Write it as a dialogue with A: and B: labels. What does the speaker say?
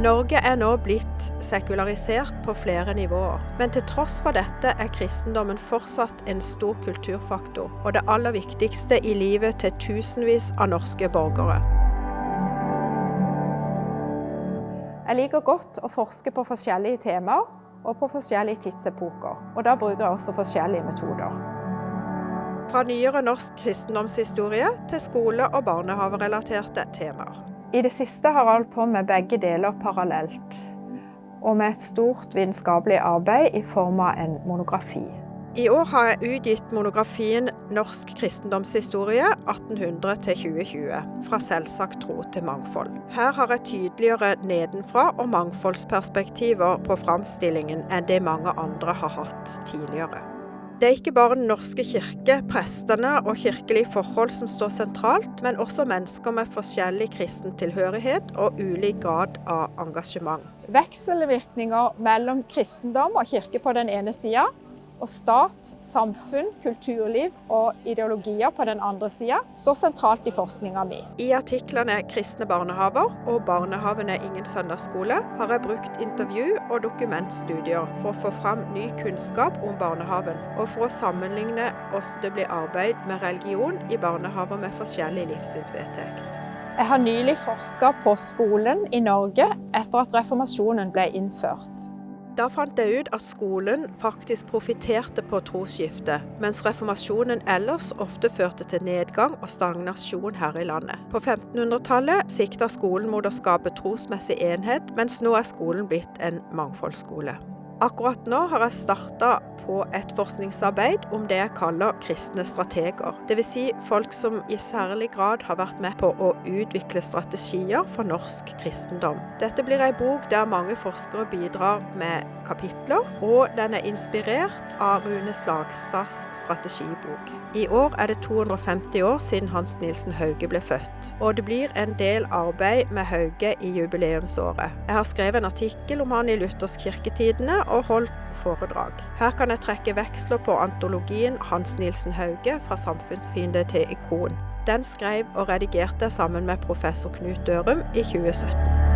A: Norge er nå blitt sekularisert på flere nivåer, men til tross for dette er kristendommen fortsatt en stor kulturfaktor, og det aller viktigste i livet til tusenvis av norske borgere. Jeg liker godt å forske på forskjellige temaer og på forskjellige tidsepoker, og da bruker jeg også forskjellige metoder. Fra nyere norsk kristendomshistorie til skole- og barnehaverelaterte temaer. I det siste har jeg holdt på med begge deler parallelt, og med et stort vitenskapelig arbeid i form av en monografi. I år har jeg utgitt monografien 'Norsk kristendomshistorie 1800 2020', fra selvsagt tro til mangfold. Her har jeg tydeligere nedenfra og mangfoldsperspektiver på framstillingen enn det mange andre har hatt tidligere. Det er ikke bare Den norske kirke, prestene og kirkelige forhold som står sentralt, men også mennesker med forskjellig kristen tilhørighet og ulik grad av engasjement. Vekselvirkninger mellom kristendom og kirke på den ene sida, og stat, samfunn, kulturliv og ideologier på den andre sida står sentralt i forskninga mi. I artiklene 'Kristne barnehaver' og 'Barnehaven er ingen søndagsskole' har jeg brukt intervju og dokumentstudier for å få fram ny kunnskap om barnehaven, og for å sammenligne hvordan det blir arbeid med religion i barnehaver med forskjellig livssynsvedtekt. Jeg har nylig forska på skolen i Norge etter at reformasjonen ble innført. Da fant jeg ut at skolen faktisk profitterte på trosskiftet, mens reformasjonen ellers ofte førte til nedgang og stagnasjon her i landet. På 1500-tallet sikta skolen mot å skape trosmessig enhet, mens nå er skolen blitt en mangfoldsskole. Akkurat nå har jeg starta på et forskningsarbeid om det jeg kaller kristne strateger. Dvs. Si folk som i særlig grad har vært med på å utvikle strategier for norsk kristendom. Dette blir ei bok der mange forskere bidrar med kapitler, og den er inspirert av Rune Slagstads strategibok. I år er det 250 år siden Hans Nilsen Hauge ble født, og det blir en del arbeid med Hauge i jubileumsåret. Jeg har skrevet en artikkel om han i Luthersk kirketidene, og holdt foredrag. Her kan jeg trekke veksler på antologien Hans Nilsen Hauge fra samfunnsfiende til ikon. Den skrev og redigerte sammen med professor Knut Dørum i 2017.